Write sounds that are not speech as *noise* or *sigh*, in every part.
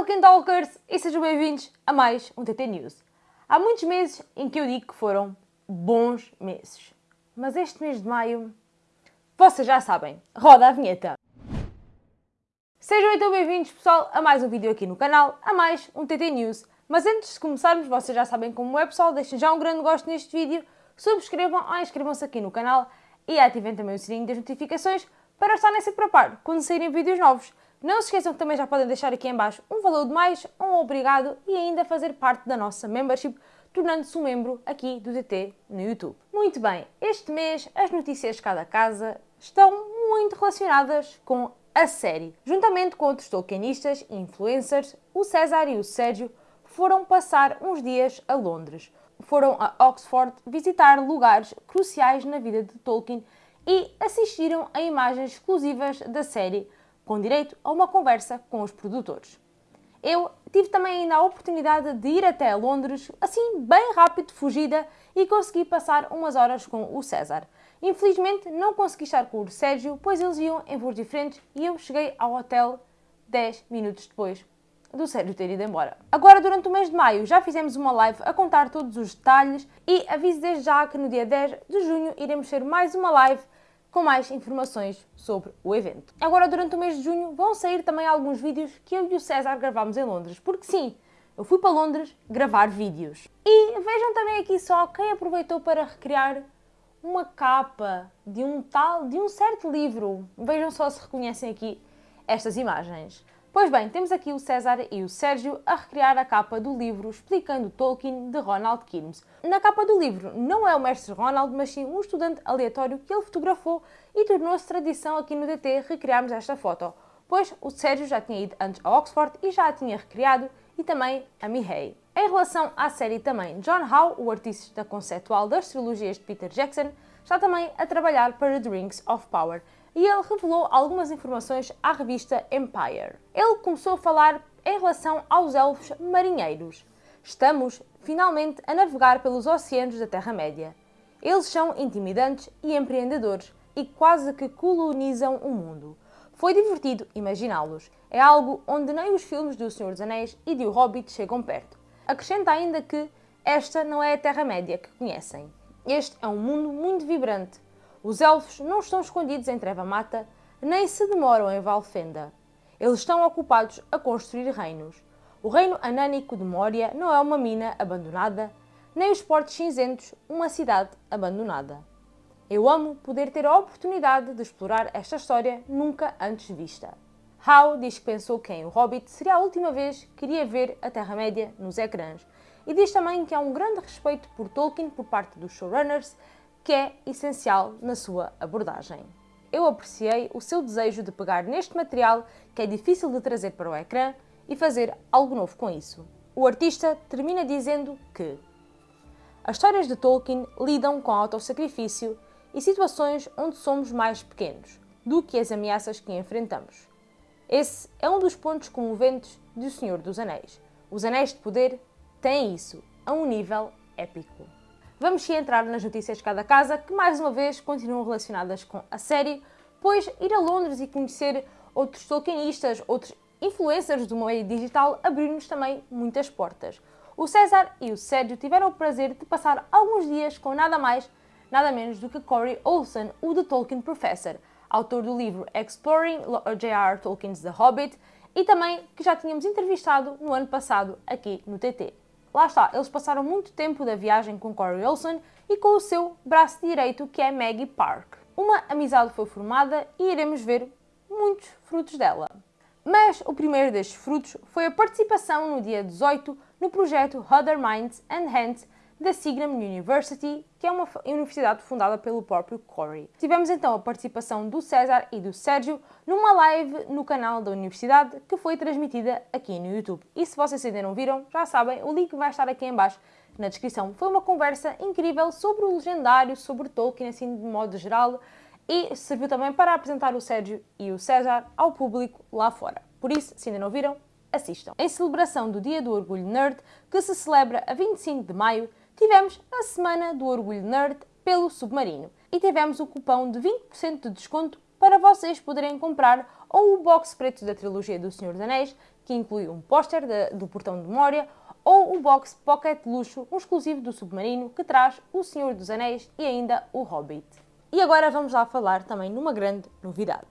Tolkien Talkers e sejam bem-vindos a mais um TT News. Há muitos meses em que eu digo que foram bons meses. Mas este mês de maio, vocês já sabem, roda a vinheta. Sejam então bem-vindos, pessoal, a mais um vídeo aqui no canal, a mais um TT News. Mas antes de começarmos, vocês já sabem como é, pessoal, deixem já um grande gosto neste vídeo, subscrevam ou inscrevam-se aqui no canal e ativem também o sininho das notificações para estarem sempre a par quando saírem vídeos novos. Não se esqueçam que também já podem deixar aqui em baixo um valor de mais, um obrigado e ainda fazer parte da nossa membership, tornando-se um membro aqui do DT no YouTube. Muito bem, este mês as notícias de cada casa estão muito relacionadas com a série. Juntamente com outros tolkienistas e influencers, o César e o Sérgio foram passar uns dias a Londres. Foram a Oxford visitar lugares cruciais na vida de Tolkien e assistiram a imagens exclusivas da série com direito a uma conversa com os produtores. Eu tive também ainda a oportunidade de ir até Londres, assim bem rápido, fugida, e consegui passar umas horas com o César. Infelizmente não consegui estar com o Sérgio, pois eles iam em voos diferentes e eu cheguei ao hotel 10 minutos depois do Sérgio ter ido embora. Agora, durante o mês de maio, já fizemos uma live a contar todos os detalhes e aviso desde já que no dia 10 de junho iremos ter mais uma live com mais informações sobre o evento. Agora, durante o mês de junho, vão sair também alguns vídeos que eu e o César gravámos em Londres, porque sim, eu fui para Londres gravar vídeos. E vejam também aqui só quem aproveitou para recriar uma capa de um tal, de um certo livro. Vejam só se reconhecem aqui estas imagens. Pois bem, temos aqui o César e o Sérgio a recriar a capa do livro Explicando Tolkien de Ronald Kilmes. Na capa do livro não é o mestre Ronald, mas sim um estudante aleatório que ele fotografou e tornou-se tradição aqui no DT recriarmos esta foto, pois o Sérgio já tinha ido antes a Oxford e já a tinha recriado e também a Mihei. Em relação à série também, John Howe, o artista conceptual das trilogias de Peter Jackson, está também a trabalhar para The Rings of Power e ele revelou algumas informações à revista Empire. Ele começou a falar em relação aos elfos marinheiros. Estamos, finalmente, a navegar pelos oceanos da Terra-média. Eles são intimidantes e empreendedores e quase que colonizam o mundo. Foi divertido imaginá-los. É algo onde nem os filmes do Senhor dos Anéis e de O Hobbit chegam perto. Acrescenta ainda que esta não é a Terra-média que conhecem. Este é um mundo muito vibrante, os elfos não estão escondidos em Treva Mata, nem se demoram em Valfenda. Eles estão ocupados a construir reinos. O reino anânico de Moria não é uma mina abandonada, nem os portos cinzentos uma cidade abandonada. Eu amo poder ter a oportunidade de explorar esta história nunca antes vista. Howe diz que pensou que em O Hobbit seria a última vez que queria ver a Terra-média nos ecrãs e diz também que há um grande respeito por Tolkien por parte dos showrunners que é essencial na sua abordagem. Eu apreciei o seu desejo de pegar neste material que é difícil de trazer para o ecrã e fazer algo novo com isso. O artista termina dizendo que as histórias de Tolkien lidam com autossacrifício e situações onde somos mais pequenos do que as ameaças que enfrentamos. Esse é um dos pontos comoventes do Senhor dos Anéis. Os Anéis de Poder têm isso a um nível épico. Vamos sim entrar nas notícias de cada casa, que mais uma vez continuam relacionadas com a série, pois ir a Londres e conhecer outros Tolkienistas, outros influencers do meio digital, abriu-nos também muitas portas. O César e o Sérgio tiveram o prazer de passar alguns dias com nada mais, nada menos do que Corey Olsen, o The Tolkien Professor, autor do livro Exploring J.R. Tolkien's The Hobbit, e também que já tínhamos entrevistado no ano passado aqui no TT. Lá está, eles passaram muito tempo da viagem com Corey Olsen e com o seu braço direito, que é Maggie Park. Uma amizade foi formada e iremos ver muitos frutos dela. Mas o primeiro destes frutos foi a participação no dia 18 no projeto Other Minds and Hands da Signum University, que é uma universidade fundada pelo próprio Corey. Tivemos então a participação do César e do Sérgio numa live no canal da universidade que foi transmitida aqui no YouTube. E se vocês ainda não viram, já sabem, o link vai estar aqui em baixo na descrição. Foi uma conversa incrível sobre o legendário, sobre Tolkien, assim de modo geral, e serviu também para apresentar o Sérgio e o César ao público lá fora. Por isso, se ainda não viram, assistam. Em celebração do Dia do Orgulho Nerd, que se celebra a 25 de maio, tivemos a Semana do Orgulho Nerd pelo Submarino e tivemos o cupão de 20% de desconto para vocês poderem comprar ou o box preto da trilogia do Senhor dos Anéis, que inclui um póster do portão de memória ou o box Pocket Luxo, um exclusivo do Submarino, que traz O Senhor dos Anéis e ainda O Hobbit. E agora vamos lá falar também numa grande novidade.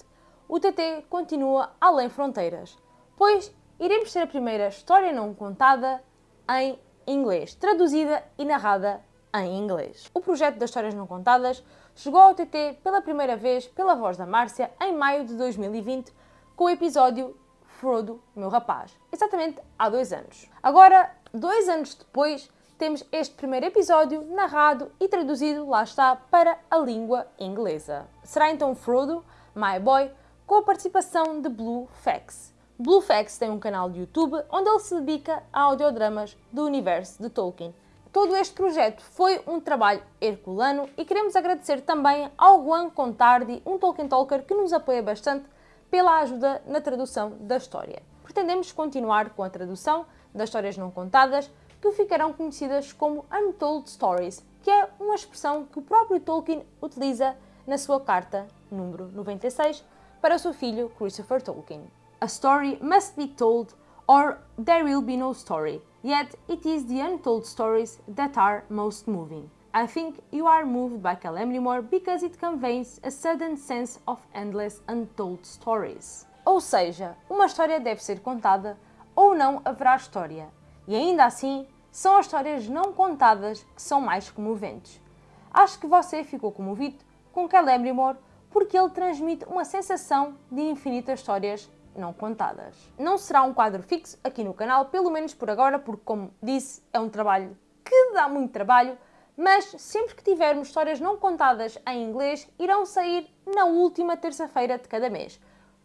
O TT continua além fronteiras, pois iremos ter a primeira história não contada em inglês, traduzida e narrada em inglês. O projeto das histórias não contadas chegou ao TT pela primeira vez pela voz da Márcia em maio de 2020 com o episódio Frodo, meu rapaz, exatamente há dois anos. Agora, dois anos depois, temos este primeiro episódio narrado e traduzido, lá está, para a língua inglesa. Será então Frodo, My Boy, com a participação de Blue Fax. Blue Fax tem um canal de YouTube onde ele se dedica a audiodramas do universo de Tolkien. Todo este projeto foi um trabalho herculano e queremos agradecer também ao Juan Contardi, um Tolkien Talker que nos apoia bastante pela ajuda na tradução da história. Pretendemos continuar com a tradução das histórias não contadas, que ficarão conhecidas como Untold Stories, que é uma expressão que o próprio Tolkien utiliza na sua carta número 96 para o seu filho Christopher Tolkien. A story must be told or there will be no story, yet it is the untold stories that are most moving. I think you are moved by Calamrimore because it conveys a sudden sense of endless untold stories. Ou seja, uma história deve ser contada ou não haverá história. E ainda assim, são as histórias não contadas que são mais comoventes. Acho que você ficou comovido com Calamrimore porque ele transmite uma sensação de infinitas histórias não contadas. Não será um quadro fixo aqui no canal, pelo menos por agora, porque, como disse, é um trabalho que dá muito trabalho, mas sempre que tivermos histórias não contadas em inglês, irão sair na última terça-feira de cada mês.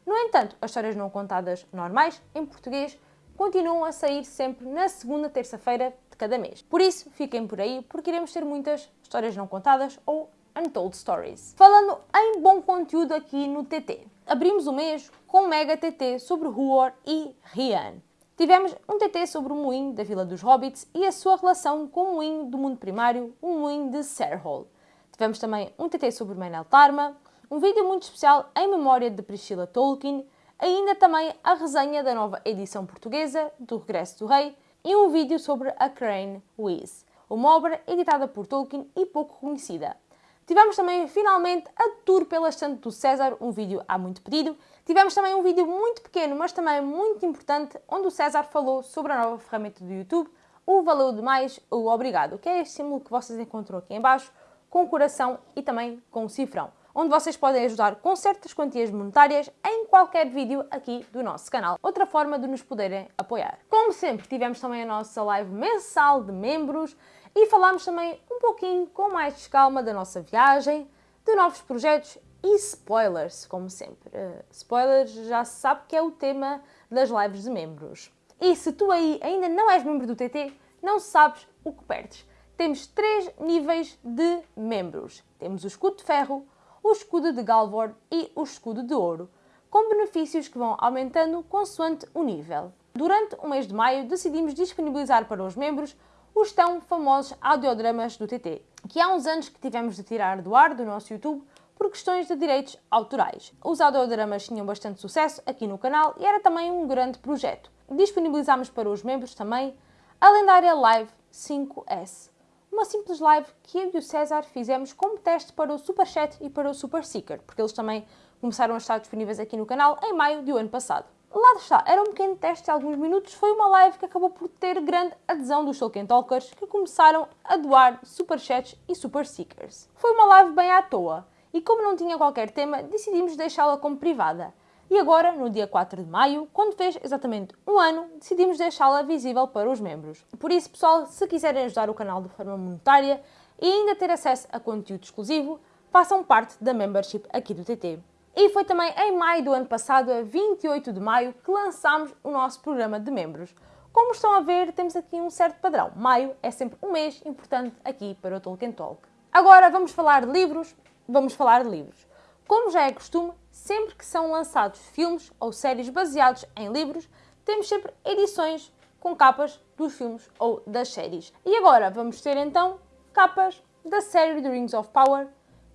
No entanto, as histórias não contadas normais, em português, continuam a sair sempre na segunda terça-feira de cada mês. Por isso, fiquem por aí, porque iremos ter muitas histórias não contadas ou Untold Stories. Falando em bom conteúdo aqui no TT. Abrimos o mês com um mega TT sobre Huor e Rian. Tivemos um TT sobre o moinho da Vila dos Hobbits e a sua relação com o moinho do mundo primário, o moinho de Serhol. Tivemos também um TT sobre Menel Tarma, um vídeo muito especial em memória de Priscilla Tolkien, ainda também a resenha da nova edição portuguesa do Regresso do Rei e um vídeo sobre a Crane Wiz, uma obra editada por Tolkien e pouco conhecida. Tivemos também, finalmente, a tour pela estante do César, um vídeo há muito pedido. Tivemos também um vídeo muito pequeno, mas também muito importante, onde o César falou sobre a nova ferramenta do YouTube, o Valeu Demais, o Obrigado, que é este símbolo que vocês encontram aqui em baixo, com o coração e também com o cifrão, onde vocês podem ajudar com certas quantias monetárias em qualquer vídeo aqui do nosso canal. Outra forma de nos poderem apoiar. Como sempre, tivemos também a nossa live mensal de membros, e falámos também um pouquinho com mais calma da nossa viagem, de novos projetos e spoilers, como sempre. Uh, spoilers já se sabe que é o tema das lives de membros. E se tu aí ainda não és membro do TT, não sabes o que perdes. Temos três níveis de membros. Temos o escudo de ferro, o escudo de Galvor e o escudo de ouro, com benefícios que vão aumentando consoante o nível. Durante o mês de maio decidimos disponibilizar para os membros os tão famosos audiodramas do TT, que há uns anos que tivemos de tirar do ar do nosso YouTube por questões de direitos autorais. Os audiodramas tinham bastante sucesso aqui no canal e era também um grande projeto. Disponibilizámos para os membros também a lendária Live 5S, uma simples live que eu e o César fizemos como teste para o Super Chat e para o Super Seeker, porque eles também começaram a estar disponíveis aqui no canal em maio do ano passado. Lá está, era um pequeno teste de alguns minutos, foi uma live que acabou por ter grande adesão dos Tolkien Talkers que começaram a doar superchats e super seekers. Foi uma live bem à toa e como não tinha qualquer tema, decidimos deixá-la como privada. E agora, no dia 4 de maio, quando fez exatamente um ano, decidimos deixá-la visível para os membros. Por isso, pessoal, se quiserem ajudar o canal de forma monetária e ainda ter acesso a conteúdo exclusivo, façam parte da membership aqui do TT. E foi também em maio do ano passado, a 28 de maio, que lançámos o nosso programa de membros. Como estão a ver, temos aqui um certo padrão. Maio é sempre um mês importante aqui para o Tolkien Talk. Agora vamos falar de livros. Vamos falar de livros. Como já é costume, sempre que são lançados filmes ou séries baseados em livros, temos sempre edições com capas dos filmes ou das séries. E agora vamos ter então capas da série The Rings of Power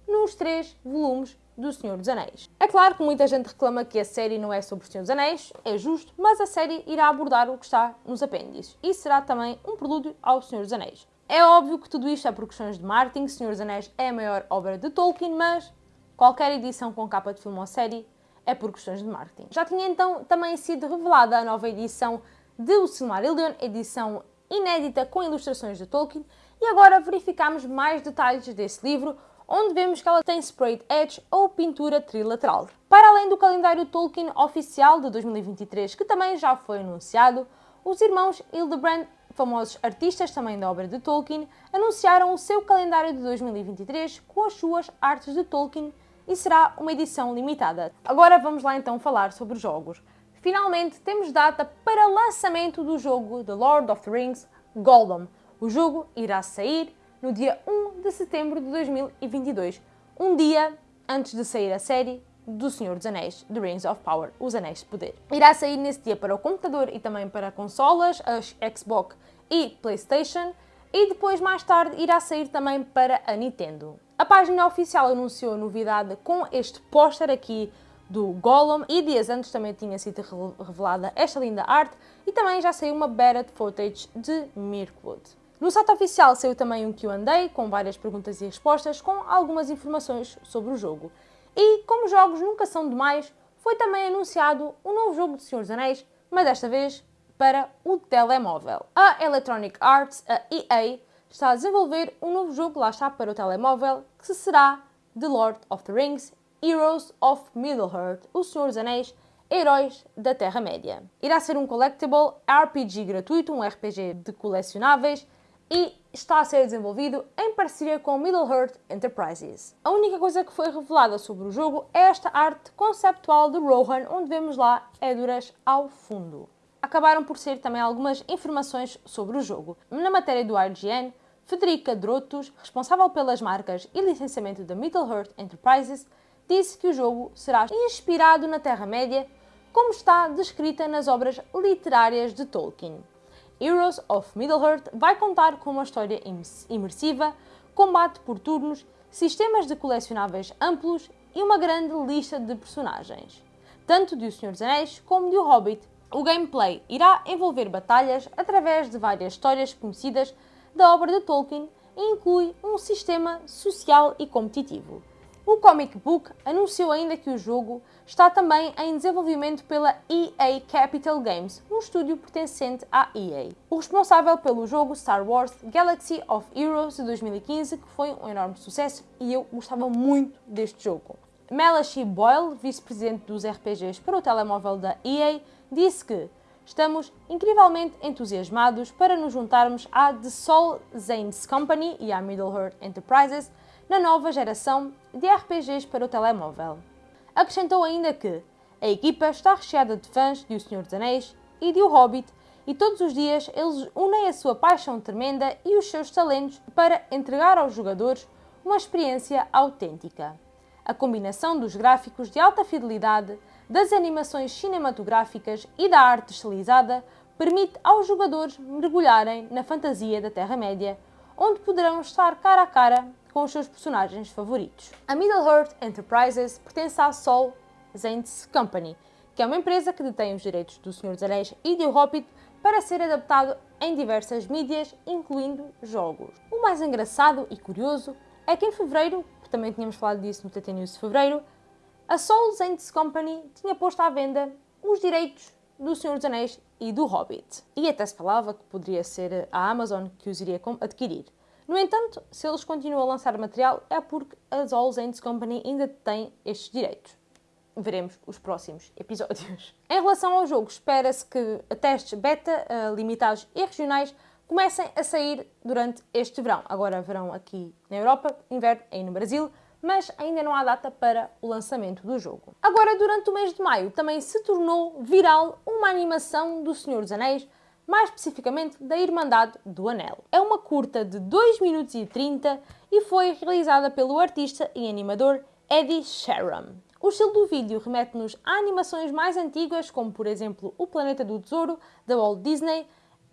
nos três volumes do Senhor dos Anéis. É claro que muita gente reclama que a série não é sobre o Senhor dos Anéis, é justo, mas a série irá abordar o que está nos apêndices e será também um prelúdio ao Senhor dos Anéis. É óbvio que tudo isto é por questões de marketing, Senhor dos Anéis é a maior obra de Tolkien, mas qualquer edição com capa de filme ou série é por questões de marketing. Já tinha então também sido revelada a nova edição de O Silmarillion, edição inédita com ilustrações de Tolkien, e agora verificamos mais detalhes desse livro, onde vemos que ela tem sprayed edge ou pintura trilateral. Para além do calendário Tolkien oficial de 2023, que também já foi anunciado, os irmãos Hildebrand, famosos artistas também da obra de Tolkien, anunciaram o seu calendário de 2023 com as suas artes de Tolkien e será uma edição limitada. Agora vamos lá então falar sobre os jogos. Finalmente temos data para lançamento do jogo The Lord of the Rings Gollum. O jogo irá sair no dia 1 de setembro de 2022, um dia antes de sair a série do Senhor dos Anéis, The Rings of Power, Os Anéis de Poder. Irá sair nesse dia para o computador e também para consolas, as Xbox e PlayStation, e depois mais tarde irá sair também para a Nintendo. A página oficial anunciou a novidade com este póster aqui do Gollum e dias antes também tinha sido revelada esta linda arte e também já saiu uma beta footage de Mirkwood. No site oficial saiu também um Q&A com várias perguntas e respostas com algumas informações sobre o jogo. E, como jogos nunca são demais, foi também anunciado um novo jogo de Senhor dos Anéis, mas desta vez para o telemóvel. A Electronic Arts, a EA, está a desenvolver um novo jogo, lá está, para o telemóvel, que será The Lord of the Rings Heroes of Middle-earth, O Senhor dos Anéis, Heróis da Terra-média. Irá ser um collectible RPG gratuito, um RPG de colecionáveis, e está a ser desenvolvido em parceria com Middle-earth Enterprises. A única coisa que foi revelada sobre o jogo é esta arte conceptual de Rohan, onde vemos lá Edoras ao fundo. Acabaram por ser também algumas informações sobre o jogo. Na matéria do IGN, Federica Drotos, responsável pelas marcas e licenciamento da Middle-earth Enterprises, disse que o jogo será inspirado na Terra-média, como está descrita nas obras literárias de Tolkien. Heroes of Middle-earth vai contar com uma história imersiva, combate por turnos, sistemas de colecionáveis amplos e uma grande lista de personagens, tanto de O Senhor dos Anéis como de O Hobbit. O gameplay irá envolver batalhas através de várias histórias conhecidas da obra de Tolkien e inclui um sistema social e competitivo. O Comic Book anunciou ainda que o jogo está também em desenvolvimento pela EA Capital Games, um estúdio pertencente à EA. O responsável pelo jogo Star Wars Galaxy of Heroes de 2015, que foi um enorme sucesso e eu gostava muito deste jogo. Melachie Boyle, vice-presidente dos RPGs para o telemóvel da EA, disse que Estamos incrivelmente entusiasmados para nos juntarmos à The Soul Zanes Company e à Middle-earth Enterprises na nova geração de RPGs para o telemóvel. Acrescentou ainda que a equipa está recheada de fãs de O Senhor dos Anéis e de O Hobbit e todos os dias eles unem a sua paixão tremenda e os seus talentos para entregar aos jogadores uma experiência autêntica. A combinação dos gráficos de alta fidelidade, das animações cinematográficas e da arte estilizada permite aos jogadores mergulharem na fantasia da Terra-média, onde poderão estar cara a cara com os seus personagens favoritos. A Middle-earth Enterprises pertence à Sol Zanes Company, que é uma empresa que detém os direitos do Senhor dos Anéis e de O Hobbit para ser adaptado em diversas mídias, incluindo jogos. O mais engraçado e curioso é que em fevereiro, também tínhamos falado disso no TT News de fevereiro, a Soul Zanes Company tinha posto à venda os direitos do Senhor dos Anéis e do Hobbit. E até se falava que poderia ser a Amazon que os iria adquirir. No entanto, se eles continuam a lançar material é porque a All Saints Company ainda tem estes direitos. Veremos os próximos *laughs* episódios. Em relação ao jogo, espera-se que testes beta, uh, limitados e regionais comecem a sair durante este verão. Agora verão aqui na Europa, inverno aí no Brasil, mas ainda não há data para o lançamento do jogo. Agora, durante o mês de maio, também se tornou viral uma animação do Senhor dos Anéis mais especificamente da Irmandade do Anel. É uma curta de 2 minutos e 30 e foi realizada pelo artista e animador Eddie Sharam. O estilo do vídeo remete-nos a animações mais antigas, como por exemplo O Planeta do Tesouro, da Walt Disney,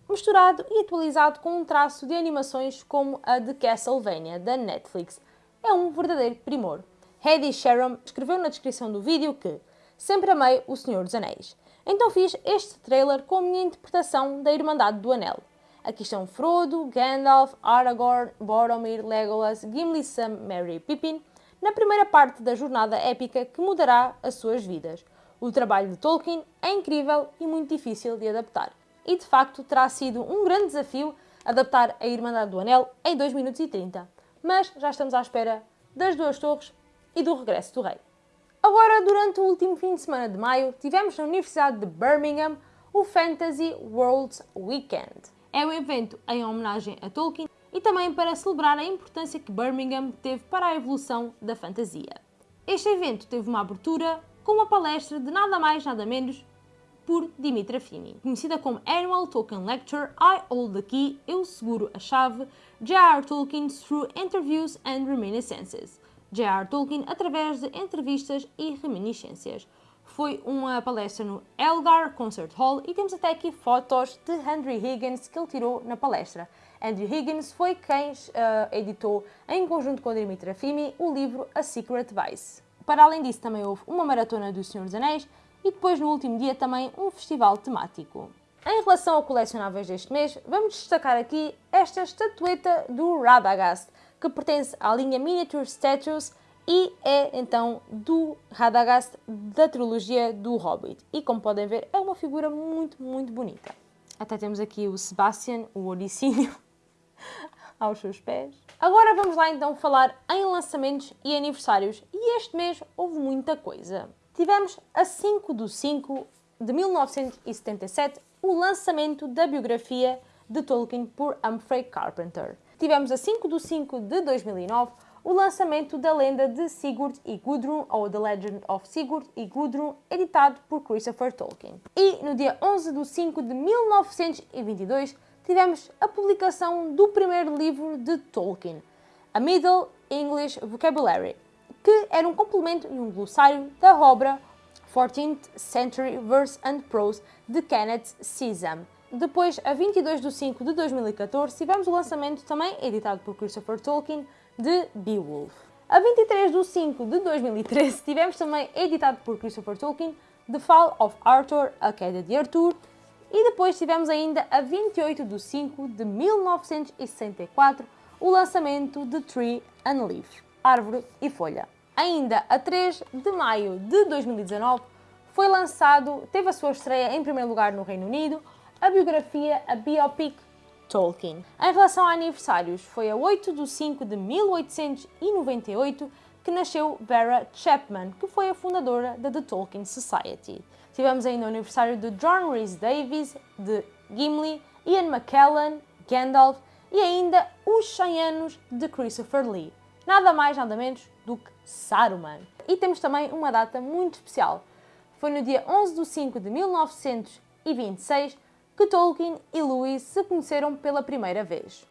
misturado e atualizado com um traço de animações como a de Castlevania, da Netflix. É um verdadeiro primor. Hedy Sharon escreveu na descrição do vídeo que sempre amei O Senhor dos Anéis. Então fiz este trailer com a minha interpretação da Irmandade do Anel. Aqui estão Frodo, Gandalf, Aragorn, Boromir, Legolas, Gimli, Sam, Merry e Pippin, na primeira parte da jornada épica que mudará as suas vidas. O trabalho de Tolkien é incrível e muito difícil de adaptar. E de facto terá sido um grande desafio adaptar a Irmandade do Anel em 2 minutos e 30. Mas já estamos à espera das duas torres e do regresso do rei. Agora, durante o último fim de semana de maio, tivemos na Universidade de Birmingham o Fantasy Worlds Weekend. É um evento em homenagem a Tolkien e também para celebrar a importância que Birmingham teve para a evolução da fantasia. Este evento teve uma abertura com uma palestra de nada mais nada menos por Dimitra Fini. Conhecida como Annual Tolkien Lecture, I Hold the Key, Eu Seguro a Chave, J.R. Tolkien Through Interviews and Reminiscences. J.R. Tolkien através de entrevistas e reminiscências foi uma palestra no Elgar Concert Hall e temos até aqui fotos de Andrew Higgins que ele tirou na palestra. Andrew Higgins foi quem uh, editou, em conjunto com Dimitra Fimi, o livro A Secret Vice. Para além disso, também houve uma maratona do Senhor dos Anéis e depois, no último dia, também um festival temático. Em relação a colecionáveis deste mês, vamos destacar aqui esta estatueta do Radagast, que pertence à linha Miniature Statues e é então do Radagast da trilogia do Hobbit. E como podem ver, é uma figura muito, muito bonita. Até temos aqui o Sebastian, o Odissínio, *laughs* aos seus pés. Agora vamos lá então falar em lançamentos e aniversários. E este mês houve muita coisa. Tivemos a 5 do 5 de 1977 o lançamento da biografia de Tolkien por Humphrey Carpenter. Tivemos a 5 de 5 de 2009 o lançamento da lenda de Sigurd e Gudrun, ou The Legend of Sigurd e Gudrun, editado por Christopher Tolkien. E no dia 11 de 5 de 1922 tivemos a publicação do primeiro livro de Tolkien, A Middle English Vocabulary, que era um complemento e um glossário da obra 14th Century Verse and Prose de Kenneth Sesam. Depois, a 22 de 5 de 2014, tivemos o lançamento, também editado por Christopher Tolkien, de Beowulf. A 23 de 5 de 2013 tivemos também, editado por Christopher Tolkien, The Fall of Arthur, A Queda de Arthur, e depois tivemos ainda a 28 de 5 de 1964 o lançamento de Tree and Leaf, Árvore e Folha. Ainda a 3 de maio de 2019 foi lançado, teve a sua estreia em primeiro lugar no Reino Unido, a biografia A Biopic Tolkien. Em relação a aniversários, foi a 8 de 5 de 1898 que nasceu Vera Chapman, que foi a fundadora da The Tolkien Society. Tivemos ainda o aniversário de John Rhys Davies, de Gimli, Ian McKellen, Gandalf e ainda os 100 anos de Christopher Lee. Nada mais, nada menos do que Saruman. E temos também uma data muito especial. Foi no dia 11 de 5 de 1926 que Tolkien e Lewis se conheceram pela primeira vez.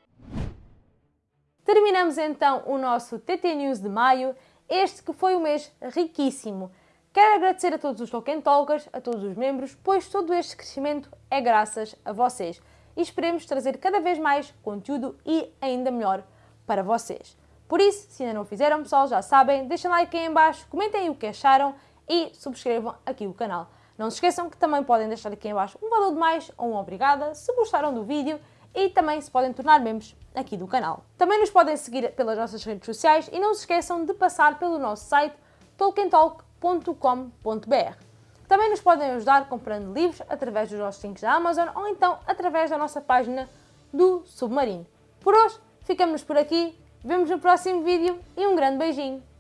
Terminamos então o nosso TT News de maio, este que foi um mês riquíssimo. Quero agradecer a todos os Tolkien Talkers, a todos os membros, pois todo este crescimento é graças a vocês. E esperemos trazer cada vez mais conteúdo e ainda melhor para vocês. Por isso, se ainda não fizeram, pessoal, já sabem, deixem like aí em baixo, comentem o que acharam e subscrevam aqui o canal. Não se esqueçam que também podem deixar aqui embaixo um valor de mais ou um obrigada se gostaram do vídeo e também se podem tornar membros aqui do canal. Também nos podem seguir pelas nossas redes sociais e não se esqueçam de passar pelo nosso site tolkientalk.com.br. Também nos podem ajudar comprando livros através dos nossos links da Amazon ou então através da nossa página do Submarino. Por hoje, ficamos por aqui, vemos no próximo vídeo e um grande beijinho!